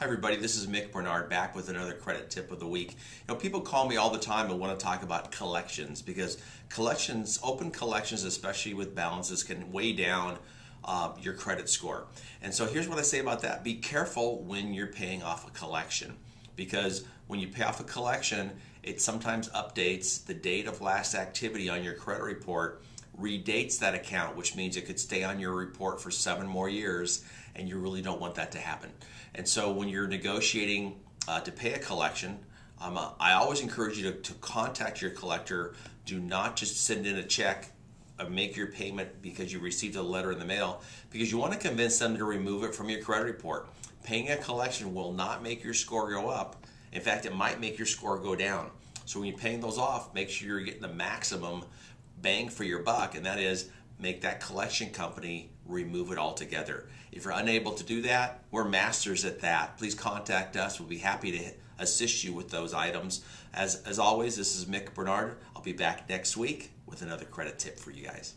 Hi everybody, this is Mick Bernard back with another credit tip of the week. You know, people call me all the time and want to talk about collections because collections, open collections, especially with balances, can weigh down uh, your credit score. And so here's what I say about that. Be careful when you're paying off a collection because when you pay off a collection, it sometimes updates the date of last activity on your credit report redates that account, which means it could stay on your report for seven more years, and you really don't want that to happen. And so when you're negotiating uh, to pay a collection, um, uh, I always encourage you to, to contact your collector. Do not just send in a check or make your payment because you received a letter in the mail, because you want to convince them to remove it from your credit report. Paying a collection will not make your score go up. In fact, it might make your score go down. So when you're paying those off, make sure you're getting the maximum bang for your buck, and that is make that collection company remove it altogether. If you're unable to do that, we're masters at that. Please contact us. We'll be happy to assist you with those items. As, as always, this is Mick Bernard. I'll be back next week with another credit tip for you guys.